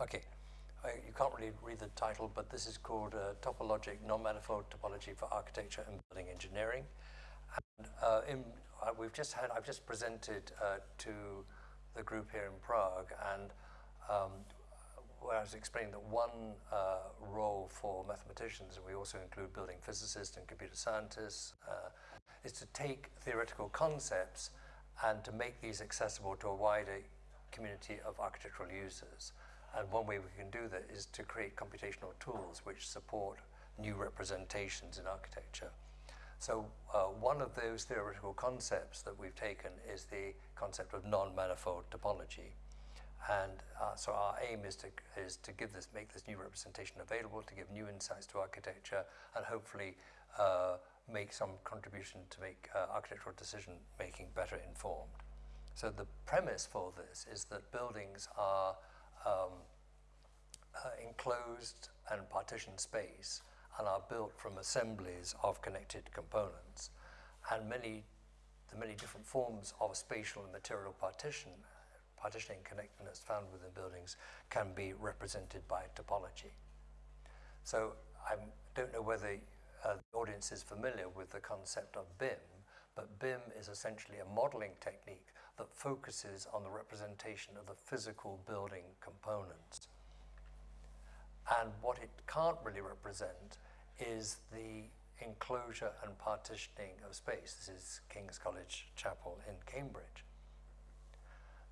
Okay, uh, you can't really read the title, but this is called uh, Topologic Non-Manifold Topology for Architecture and Building Engineering. And uh, in, uh, we've just had, I've just presented uh, to the group here in Prague, and um, where I was explaining that one uh, role for mathematicians, and we also include building physicists and computer scientists, is to take theoretical concepts and to make these accessible to a wider community of architectural users. And one way we can do that is to create computational tools which support new representations in architecture. So uh, one of those theoretical concepts that we've taken is the concept of non-manifold topology. And uh, so our aim is to, is to give this, make this new representation available, to give new insights to architecture, and hopefully uh, make some contribution to make uh, architectural decision making better informed. So the premise for this is that buildings are um, uh, enclosed and partitioned space and are built from assemblies of connected components. And many, the many different forms of spatial and material partition, partitioning connectedness found within buildings can be represented by topology. So I don't know whether uh, the audience is familiar with the concept of BIM, but BIM is essentially a modeling technique that focuses on the representation of the physical building components. And what it can't really represent is the enclosure and partitioning of space. This is King's College Chapel in Cambridge.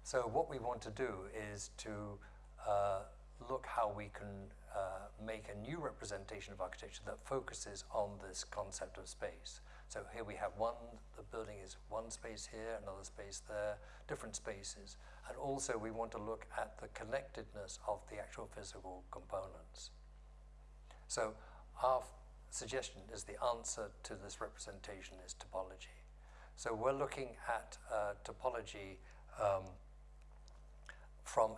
So what we want to do is to uh, look how we can uh, make a new representation of architecture that focuses on this concept of space. So here we have one, the building is one space here, another space there, different spaces. And also we want to look at the connectedness of the actual physical components. So our suggestion is the answer to this representation is topology. So we're looking at uh, topology um, from,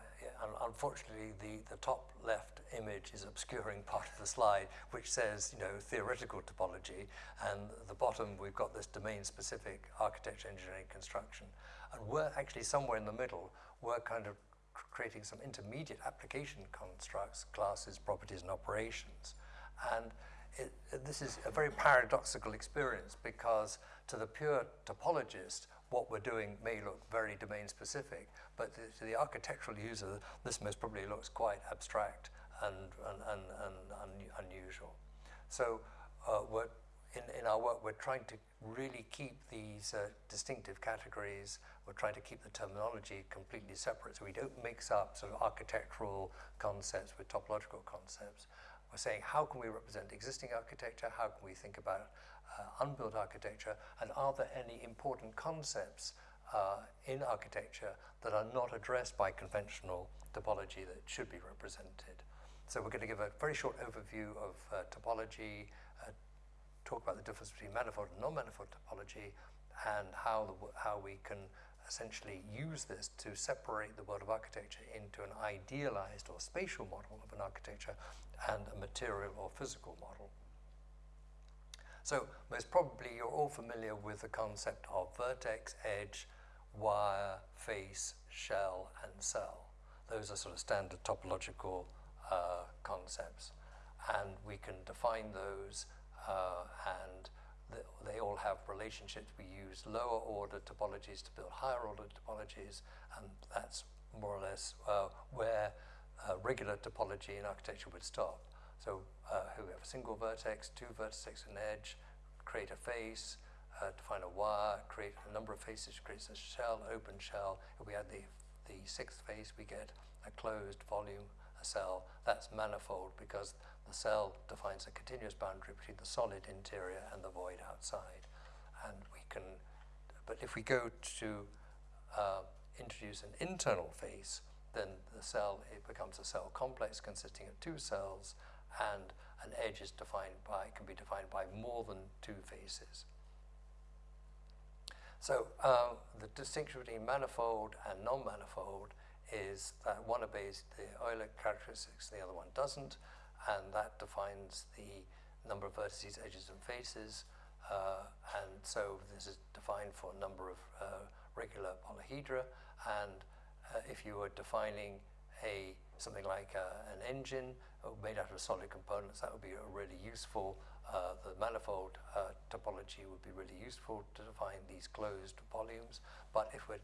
unfortunately, the, the top left image is obscuring part of the slide, which says, you know, theoretical topology, and the bottom we've got this domain-specific architecture, engineering, construction. And we're actually somewhere in the middle, we're kind of creating some intermediate application constructs, classes, properties, and operations. And it, this is a very paradoxical experience because to the pure topologist, what we're doing may look very domain specific, but to the architectural user, this most probably looks quite abstract and, and, and, and un unusual. So uh, we're, in, in our work, we're trying to really keep these uh, distinctive categories. We're trying to keep the terminology completely separate so we don't mix up sort of architectural concepts with topological concepts. We're saying how can we represent existing architecture, how can we think about uh, unbuilt architecture, and are there any important concepts uh, in architecture that are not addressed by conventional topology that should be represented. So we're going to give a very short overview of uh, topology, uh, talk about the difference between manifold and non-manifold topology, and how, the, how we can essentially use this to separate the world of architecture into an idealized or spatial model of an architecture and a material or physical model. So most probably you're all familiar with the concept of vertex, edge, wire, face, shell, and cell. Those are sort of standard topological uh, concepts. And we can define those uh, and they all have relationships. We use lower order topologies to build higher order topologies, and that's more or less uh, where uh, regular topology in architecture would stop. So uh, we have a single vertex, two vertices, an edge, create a face, uh, define a wire, create a number of faces, creates a shell, open shell. If we add the, the sixth face, we get a closed volume, a cell. That's manifold because the cell defines a continuous boundary between the solid interior and the void outside. And we can, but if we go to uh, introduce an internal face, then the cell, it becomes a cell complex consisting of two cells and an edge is defined by, can be defined by more than two faces. So uh, the distinction between manifold and non-manifold is that one obeys the Euler characteristics, the other one doesn't, and that defines the number of vertices, edges, and faces. Uh, and so this is defined for a number of uh, regular polyhedra, and uh, if you were defining a something like uh, an engine made out of solid components, that would be really useful. Uh, the manifold uh, topology would be really useful to define these closed volumes. But if we're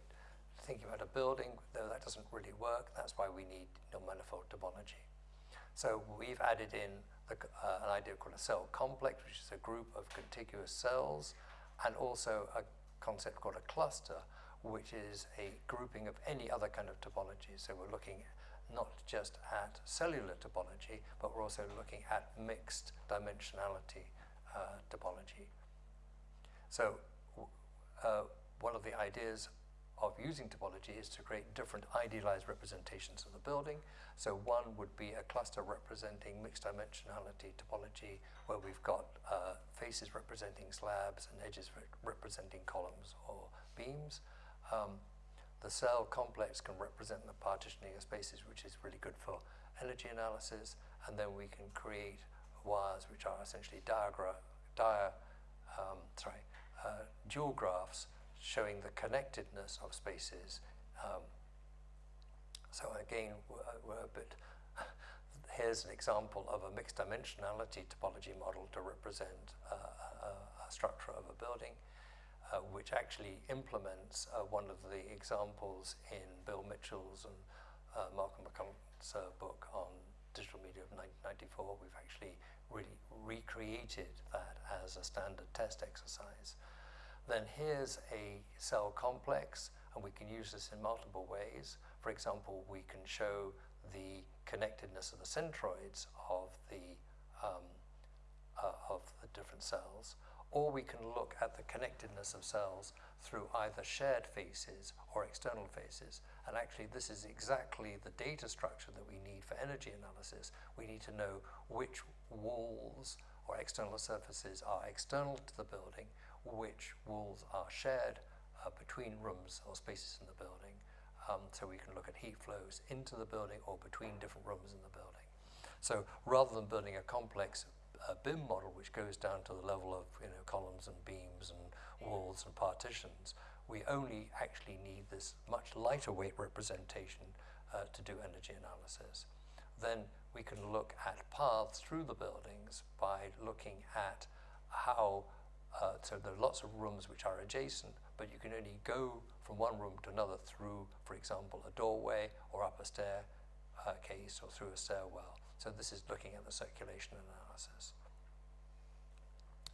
thinking about a building, though that doesn't really work, that's why we need non-manifold topology. So we've added in the, uh, an idea called a cell complex, which is a group of contiguous cells, and also a concept called a cluster, which is a grouping of any other kind of topology. So we're looking not just at cellular topology, but we're also looking at mixed dimensionality uh, topology. So uh, one of the ideas of using topology is to create different idealized representations of the building. So one would be a cluster representing mixed dimensionality topology where we've got uh, faces representing slabs and edges re representing columns or beams. Um, the cell complex can represent the partitioning of spaces which is really good for energy analysis and then we can create wires which are essentially dia, um, sorry, uh, dual graphs showing the connectedness of spaces. Um, so again, we're, a bit, here's an example of a mixed dimensionality topology model to represent uh, a, a, structure of a building, uh, which actually implements uh, one of the examples in Bill Mitchell's and uh, Malcolm McCullough's uh, book on digital media of 1994. We've actually really recreated that as a standard test exercise. Then here's a cell complex, and we can use this in multiple ways. For example, we can show the connectedness of the centroids of the, um, uh, of the different cells, or we can look at the connectedness of cells through either shared faces or external faces. And actually, this is exactly the data structure that we need for energy analysis. We need to know which walls or external surfaces are external to the building, which walls are shared uh, between rooms or spaces in the building. Um, so we can look at heat flows into the building or between different rooms in the building. So rather than building a complex uh, BIM model which goes down to the level of you know columns and beams and walls and partitions, we only actually need this much lighter weight representation uh, to do energy analysis. Then we can look at paths through the buildings by looking at how uh, so there are lots of rooms which are adjacent, but you can only go from one room to another through, for example, a doorway or up a stair uh, or through a stairwell. So this is looking at the circulation analysis.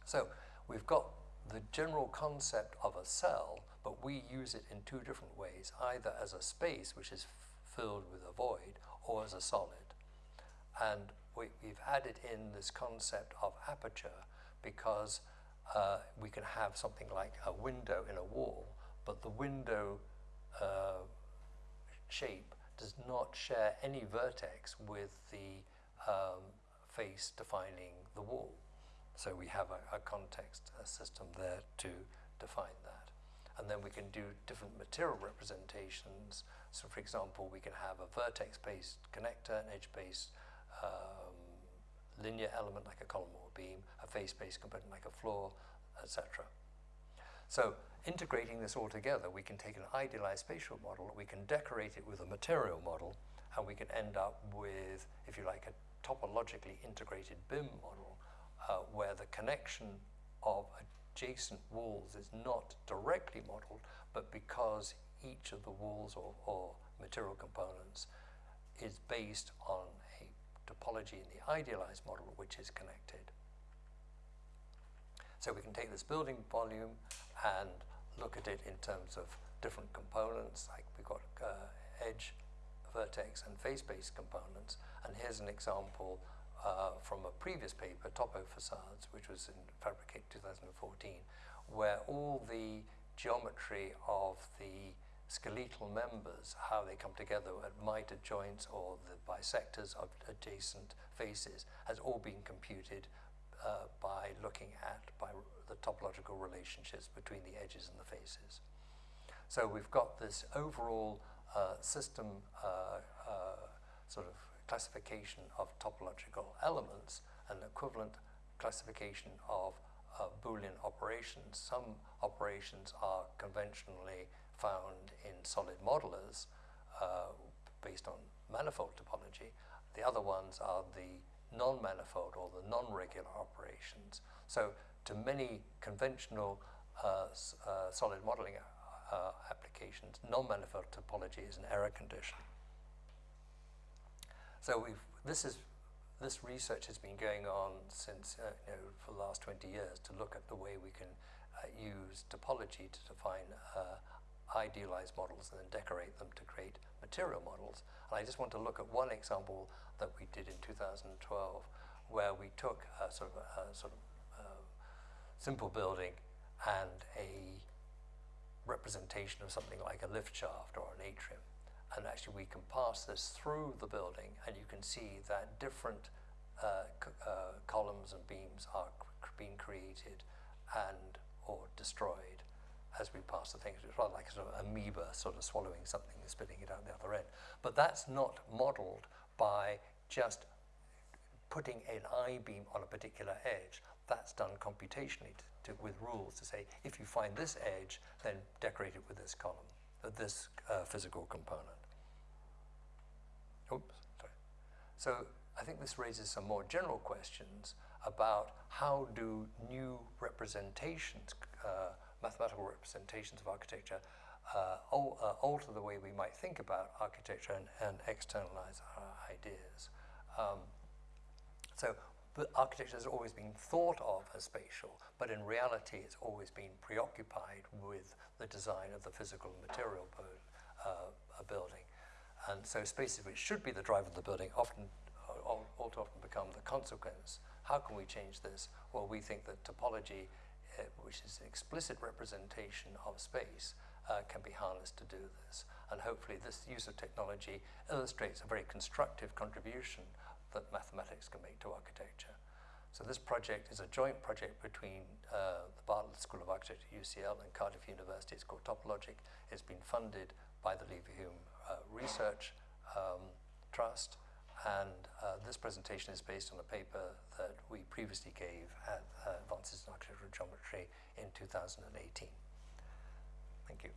So we've got the general concept of a cell, but we use it in two different ways, either as a space which is filled with a void or as a solid. And we, have added in this concept of aperture because uh, we can have something like a window in a wall, but the window uh, shape does not share any vertex with the um, face defining the wall. So we have a, a context a system there to define that. And then we can do different material representations. So for example, we can have a vertex-based connector, an edge-based um, linear element like a column or a beam, a face-based component like a floor, etc. So integrating this all together, we can take an idealized spatial model, we can decorate it with a material model, and we can end up with, if you like, a topologically integrated BIM model uh, where the connection of adjacent walls is not directly modeled, but because each of the walls or, or material components is based on topology in the idealized model which is connected. So we can take this building volume and look at it in terms of different components, like we've got uh, edge, vertex, and face-based components. And here's an example uh, from a previous paper, Topo Facades, which was in Fabricate 2014, where all the geometry of the skeletal members, how they come together at miter joints or the bisectors of adjacent faces, has all been computed uh, by looking at by the topological relationships between the edges and the faces. So we've got this overall uh, system uh, uh sort of classification of topological elements, an equivalent classification of uh, Boolean operations. Some operations are conventionally found in solid modelers uh, based on manifold topology. The other ones are the non-manifold or the non-regular operations. So to many conventional uh, uh, solid modeling uh, applications, non-manifold topology is an error condition. So we've, this is this research has been going on since, uh, you know, for the last 20 years to look at the way we can uh, use topology to define uh, idealized models and then decorate them to create material models. And I just want to look at one example that we did in 2012 where we took a sort of, a sort of uh, simple building and a representation of something like a lift shaft or an atrium and actually we can pass this through the building and you can see that different uh, uh, columns and beams are being created and or destroyed as we pass the things. It's rather like a sort of amoeba sort of swallowing something and spitting it out the other end. But that's not modeled by just putting an I-beam on a particular edge. That's done computationally to, to, with rules to say, if you find this edge, then decorate it with this column, uh, this uh, physical component. Oops, sorry. So I think this raises some more general questions about how do new representations, uh, mathematical representations of architecture, uh, uh, alter the way we might think about architecture and, and externalize our ideas. Um, so architecture has always been thought of as spatial, but in reality it's always been preoccupied with the design of the physical material uh, building. And so spaces which should be the driver of the building often, all, all too often become the consequence. How can we change this? Well, we think that topology, uh, which is an explicit representation of space, uh, can be harnessed to do this. And hopefully this use of technology illustrates a very constructive contribution that mathematics can make to architecture. So this project is a joint project between uh, the Bartlett School of Architecture at UCL and Cardiff University. It's called Topologic. It's been funded by the Leverhulme uh, Research um, Trust and uh, this presentation is based on a paper that we previously gave at Advances in Architectural Geometry in 2018. Thank you.